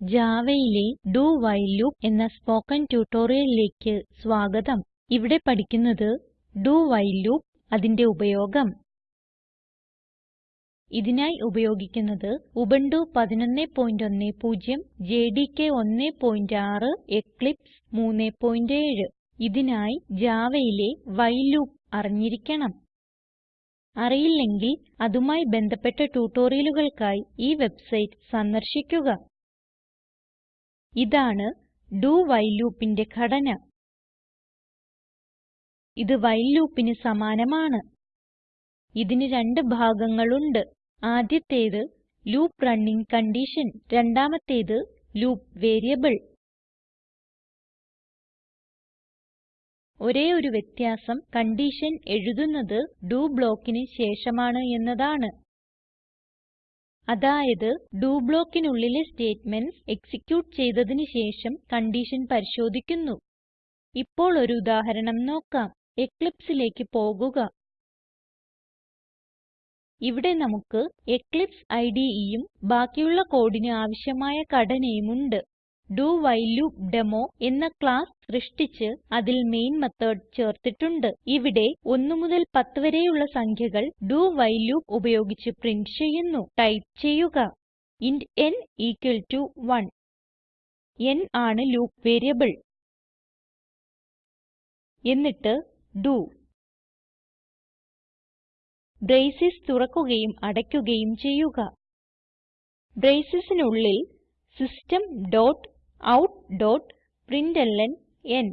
Javaയിലെ do while loop എന്ന spoken ട്യൂട്ടോറിയലിലേക്ക് സ്വാഗതം. ഇവിടെ പഠിക്കുന്നത് do വൈൽ ലൂപ്പ് അതിന്റെ ഉപയോഗം. ഇതിനായി ഉപയോഗിക്കുന്നത് ഉബുന്റു 1110 ജെഡികെ 16 എക്ലിപ്സ് 37 ഇതിനായി Javaയിലെ വൈൽ ലൂപ്പ് അറിഞ്ഞിരിക്കണം. അറിയില്ലെങ്കിൽ അതുമായി ബന്ധപ്പെട്ട ട്യൂട്ടോറിയലുകൾക്കായി ഈ വെബ്സൈറ്റ് സന്ദർശിക്കുക. ഇതാണ് do വൈൽ loopന്റെ ഘടന. ഇത് വൈൽ loopന് സമാനമാണ്. ഇതിന് രണ്ട് ഭാഗങ്ങളുണ്ട്. ആദ്യത്തേത് ലൂപ്പ് റണ്ണിംഗ് കണ്ടീഷൻ രണ്ടാമത്തേത് ലൂപ്പ് വേരിയബിൾ. ഒരേ ഒരു വ്യത്യാസം കൺഡിഷൻ എഴുതുന്നത് ഡോ ബ്ലോക്കിന് ശേഷമാണ് എന്നതാണ്. അതായത് ഡോ ബ്ലോക്കിനുള്ളിലെ സ്റ്റേറ്റ്മെന്റ്സ് എക്സിക്യൂട്ട് ചെയ്തതിന് ശേഷം കൺഡിഷൻ പരിശോധിക്കുന്നു. ഇപ്പോൾ ഒരു ഉദാഹരണം നോക്കാം. Eclipseലേക്ക് പോകുക. ഇവിടെ നമുക്ക് എക്ലിപ്സ് IDEയും ബാക്കിയുള്ള കോഡിന് ആവശ്യമായ ഘടനയും ഉണ്ട്. ഡോവൈല്ലൂപ്ഡെമോ എന്ന ക്ലാസ് സൃഷ്ടിച്ച് അതിൽ മെയിൻ മെത്തോട് ചേർത്തിട്ടുണ്ട്. ഇവിടെ 1 മുതൽ 10 വരെയുള്ള സംഖ്യകൾ do വൈൽ ലൂപ്പ് ഉപയോഗിച്ച് പ്രിന്റ് ചെയ്യുന്നു. ടൈപ്പ് ചെയ്യുക. Int n equal to 1 n ആണ് ലൂപ്പ് വേരിയബിൾ. എന്നിട്ട് ഡോ. ബ്രേസസ് തുറക്കുകയും അടയ്ക്കുകയും ചെയ്യുക. bracesനുള്ളിൽ സിസ്റ്റം ഔട്ട് n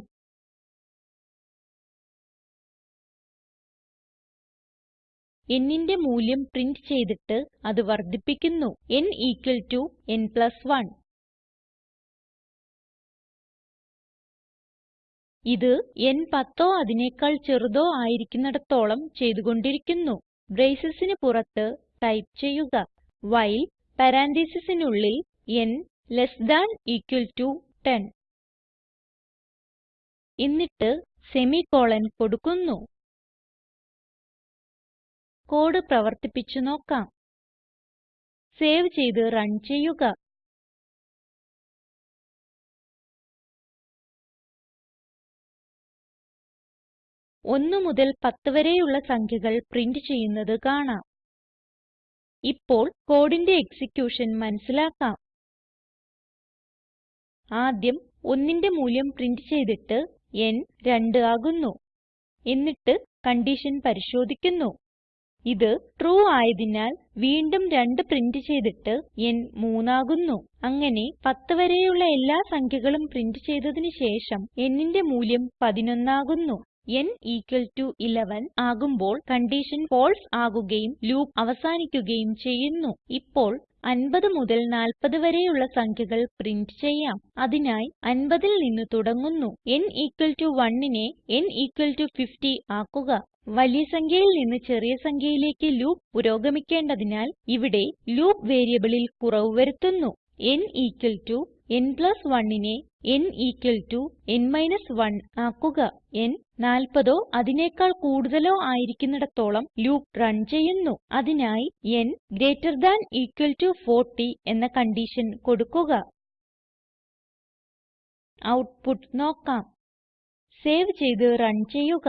nന്റെ മൂല്യം പ്രിന്റ് ചെയ്തിട്ട് അത് വർദ്ധിപ്പിക്കുന്നു. N equal to n plus 1 ഇത് n പത്തോ അതിനെക്കാൾ ചെറുതോ ആയിരിക്കുന്നിടത്തോളം ചെയ്തുകൊണ്ടിരിക്കുന്നു. Bracesന് പുറത്ത് ടൈപ്പ് ചെയ്യുക. വൈൽ പരാൻതീസിസിനുള്ളിൽ n less than equal to 10 എന്നിട്ട് സെമിക്കോളൻ കൊടുക്കുന്നു. കോഡ് പ്രവർത്തിപ്പിച്ച് നോക്കാം. സേവ് ചെയ്ത് റൺ ചെയ്യുക. ഒന്ന് മുതൽ 10 വരെയുള്ള സംഖ്യകൾ പ്രിന്റ് ചെയ്യുന്നത് കാണാം. ഇപ്പോൾ കോഡിന്റെ എക്സിക്യൂഷൻ മനസിലാക്കാം ആദ്യം 1ന്റെ മൂല്യം പ്രിന്റ് ചെയ്തിട്ട് n 2 ആകുന്നു. എന്നിട്ട് കൺഡിഷൻ പരിശോധിക്കുന്നു. ഇത് ട്രൂ ആയതിനാൽ വീണ്ടും 2 പ്രിന്റ് ചെയ്തിട്ട് n 3 ആകുന്നു അങ്ങനെ 10 വരെയുള്ള എല്ലാ സംഖ്യകളും പ്രിന്റ് ചെയ്തതിന് ശേഷം nന്റെ മൂല്യം 11 ആകുന്നു n ഇക്വൽ ടോ 11 ആകുമ്പോൾ കൺഡിഷൻ ഫാൽസെ ആകുകയും ലൂപ്പ് അവസാനിക്കുകയും ചെയ്യുന്നു. ഇപ്പോൾ 50 മുതൽ 40 വരെയുള്ള സംഖ്യകൾ പ്രിന്റ് ചെയ്യാം. അതിനായി 50ൽ നിന്ന് തുടങ്ങുന്നു. n ഇക്വൽ ടോ 1നെ n ഇക്വൽ ടോ 50 ആക്കുക. വലിയ സംഖ്യയിൽ നിന്ന് ചെറിയ സംഖ്യയിലേക്ക് ലൂപ്പ് പുരോഗമിക്കേണ്ടതിനാൽ ഇവിടെ ലൂപ്പ് വേരിയബിളിൽ കുറവ് വരുത്തുന്നു. n n പ്ലസ് 1നെ n n മൈനസ് 1 ആക്കുക. n 40ഓ അതിനേക്കാൾ കൂടുതലോ ആയിരിക്കുന്നിടത്തോളം ലൂപ്പ് റൺ ചെയ്യുന്നു. അതിനായി n greater than equal to 40 എന്ന കൺഡിഷൻ കൊടുക്കുക. ഔട്ട്പുട്ട് നോക്കാം. സേവ് ചെയ്ത് റൺ ചെയ്യുക.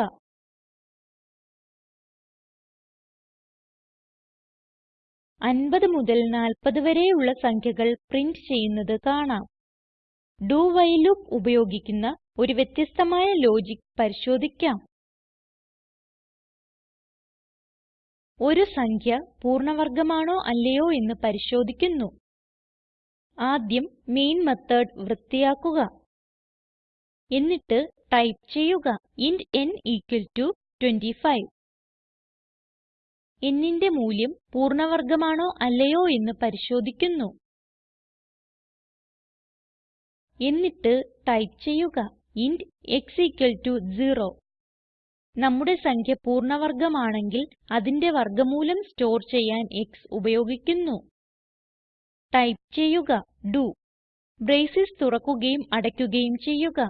അൻപത് മുതൽ 40 വരെയുള്ള സംഖ്യകൾ പ്രിന്റ് ചെയ്യുന്നത് കാണാം. do വൈൽ ലൂപ്പ് ഉപയോഗിക്കുന്ന ഒരു വ്യത്യസ്തമായ ലോജിക് പരിശോധിക്കാം. ഒരു സംഖ്യ പൂർണവർഗമാണോ അല്ലയോ എന്ന് പരിശോധിക്കുന്നു. ആദ്യം മെയിൻ മെത്തേഡ് വൃത്തിയാക്കുക. എന്നിട്ട് ടൈപ്പ് ചെയ്യുക. ഇന്റ് n equal to 25 nന്റെ മൂല്യം പൂർണവർഗമാണോ അല്ലയോ എന്ന് പരിശോധിക്കുന്നു. എന്നിട്ട് ടൈപ്പ് ചെയ്യുക. ഇന്റ് x 0 നമ്മുടെ സംഖ്യ പൂർണ ആണെങ്കിൽ അതിന്റെ വർഗമൂലം സ്റ്റോർ ചെയ്യാൻ x ഉപയോഗിക്കുന്നു. ടൈപ്പ് ചെയ്യുക. ഡോ ബ്രേസസ് തുറക്കുകയും അടയ്ക്കുകയും ചെയ്യുക.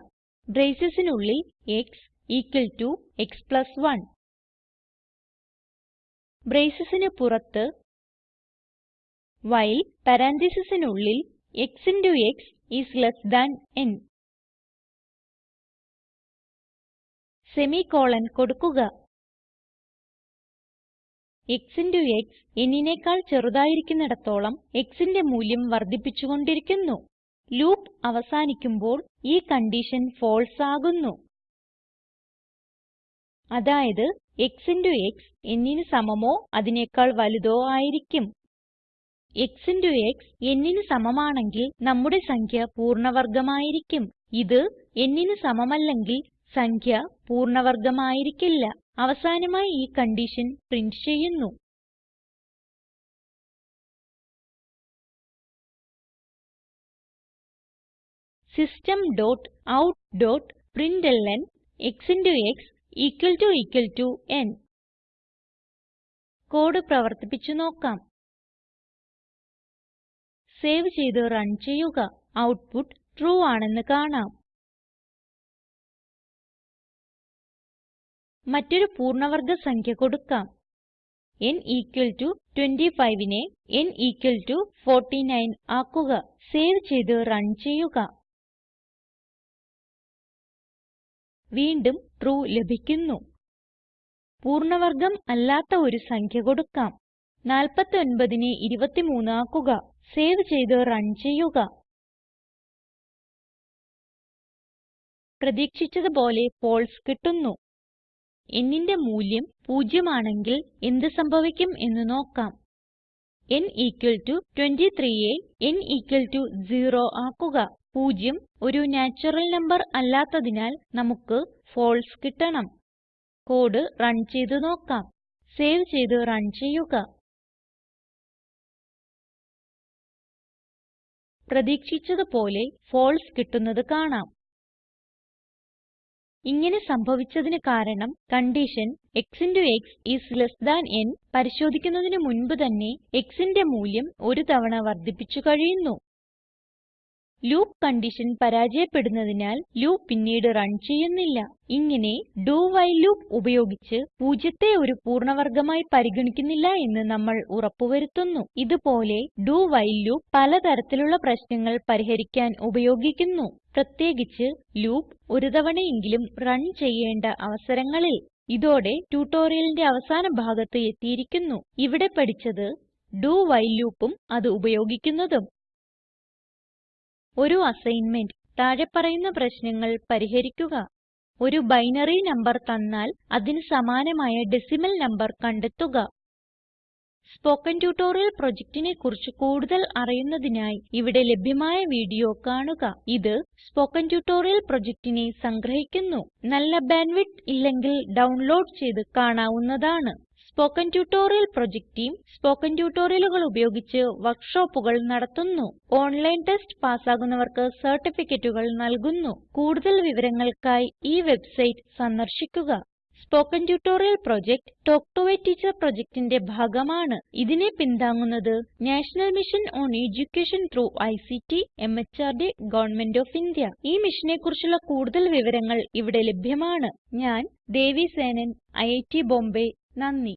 Bracesനുള്ളിൽ x equal to x plus 1 bracesന് പുറത്ത് while പരാൻതീസിസിനുള്ളിൽ x into x is less than n. Semicolon കൊടുക്കുക. X ഇന്റോ x nനെക്കാൾ ചെറുതായിരിക്കുന്നിടത്തോളം x ന്റെ മൂല്യം വർദ്ധിപ്പിച്ചുകൊണ്ടിരിക്കുന്നു. ലൂപ്പ് അവസാനിക്കുമ്പോൾ ഈ കൺഡിഷൻ ഫാൽസെ ആകുന്നു. അതായത് x ഇന്റോ x nന് സമമോ അതിനേക്കാൾ വലുതോ ആയിരിക്കും. X ഇന്റോ x nന് സമമാണെങ്കിൽ നമ്മുടെ സംഖ്യ പൂർണ വർഗമായിരിക്കും ഇത് nന് സമമല്ലെങ്കിൽ സംഖ്യ പൂർണ വർഗമായിരിക്കില്ല അവസാനമായി ഈ കൺഡിഷൻ പ്രിന്റ് ചെയ്യുന്നു. System dot out dot x equal to equal to n code പ്രവർത്തിപ്പിച്ചു നോക്കാം. സേവ് ചെയ്ത് റൺ ചെയ്യുക. ഔട്ട്പുട്ട് ട്രൂ ആണെന്ന് കാണാം. മറ്റൊരു പൂർണ വർഗ സംഖ്യ കൊടുക്കാം. n ഇക്വൽ ടോ 25നെ n ഇക്വൽ ടോ 49 ആക്കുക. സേവ് ചെയ്ത് റൺ ചെയ്യുക. വീണ്ടും ട്രൂ ലഭിക്കുന്നു. പൂർണ വർഗം അല്ലാത്ത ഒരു സംഖ്യ കൊടുക്കാം. 49നെ 23 ആക്കുക. സേവ് ചെയ്ത് റൺ ചെയ്യുക. പ്രതീക്ഷിച്ചതുപോലെ പോലെ ഫാൽസെ കിട്ടുന്നു. Nന്റെ മൂല്യം 0 ആണെങ്കിൽ എന്ത് സംഭവിക്കും എന്ന് നോക്കാം. n ഇക്വൽ ടോ 23യെ n ഇക്വൽ ടോ 0 ആക്കുക. 0 ഒരു നാച്ചുറൽ നംബർ അല്ലാത്തതിനാൽ നമുക്ക് ഫാൽസെ കിട്ടണം. കോഡ് റൺ ചെയ്ത് നോക്കാം. സേവ് ചെയ്ത് റൺ ചെയ്യുക. പ്രതീക്ഷിച്ചത് പോലെ ഫാൽസെ കിട്ടുന്നത് കാണാം. ഇങ്ങനെ സംഭവിച്ചതിന് കാരണം condition x x is less than n പരിശോധിക്കുന്നതിന് മുൻപ് തന്നെ x ന്റെ മൂല്യം ഒരു തവണ വർദ്ധിപ്പിച്ചു കഴിയുന്നു. ലൂപ്പ് കൺഡിഷൻ പരാജയപ്പെടുന്നതിനാൽ ലൂപ്പ് പിന്നീട് റൺ ചെയ്യുന്നില്ല. ഇങ്ങനെ do വൈൽ ലൂപ്പ് ഉപയോഗിച്ച് പൂജ്യത്തെ ഒരു പൂർണ വർഗമായി പരിഗണിക്കുന്നില്ല എന്ന് നമ്മൾ ഉറപ്പുവരുത്തുന്നു. ഇതുപോലെ ഇത് പോലെ do വൈൽ ലൂപ്പ് പല തരത്തിലുള്ള പ്രശ്നങ്ങൾ പരിഹരിക്കാൻ ഉപയോഗിക്കുന്നു. പ്രത്യേകിച്ച് ലൂപ്പ് ഒരു തവണയെങ്കിലും റൺ ചെയ്യേണ്ട അവസരങ്ങളിൽ. ഇതോടെ ട്യൂട്ടോറിയലിന്റെ അവസാന ഭാഗത്ത് എത്തിയിരിക്കുന്നു. ഇവിടെ പഠിച്ചത് ഡു വൈൽ ലൂപ്പും അത് ഉപയോഗിക്കുന്നതും. ഒരു അസൈൻമെന്റ് താഴെ പറയുന്ന പ്രശ്നങ്ങൾ പരിഹരിക്കുക. ഒരു ബൈനറി നമ്പർ തന്നാൽ അതിന് സമാനമായ ഡെസിമൽ നമ്പർ കണ്ടെത്തുക. സ്പോക്കൻ ട്യൂട്ടോറിയൽ പ്രൊജക്റ്റിനെ കുറിച്ച് കൂടുതൽ അറിയുന്നതിനായി ഇവിടെ ലഭ്യമായ വീഡിയോ കാണുക. ഇത് സ്പോക്കൻ ട്യൂട്ടോറിയൽ പ്രൊജക്റ്റിനെ സംഗ്രഹിക്കുന്നു. നല്ല ബാൻഡ്വിഡ്ത്ത് ഇല്ലെങ്കിൽ ഡൗൺലോഡ് ചെയ്ത് കാണാവുന്നതാണ്. Spoken tutorial project team spoken ട്യൂട്ടോറിയലുകൾ ഉപയോഗിച്ച് വർക്ക്ഷോപ്പുകൾ നടത്തുന്നു. ഓൺലൈൻ ടെസ്റ്റ് പാസ്സാകുന്നവർക്ക് സർട്ടിഫിക്കറ്റുകൾ നൽകുന്നു. കൂടുതൽ വിവരങ്ങൾക്കായി ഈ വെബ്സൈറ്റ് സന്ദർശിക്കുക. Spoken tutorial project talk to a teacher പ്രൊജക്റ്റിന്റെ ഭാഗമാണ്. ഇതിനെ പിന്താങ്ങുന്നത് national mission on education through ICT MHRD government of India. ഈ മിഷനെ കുറിച്ചുള്ള കൂടുതൽ വിവരങ്ങൾ ഇവിടെ ലഭ്യമാണ്. ഞാൻ ദേവി സേനൻ ഐറ്റ് ബോംബേ. നന്ദി.